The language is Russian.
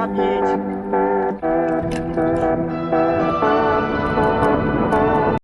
память.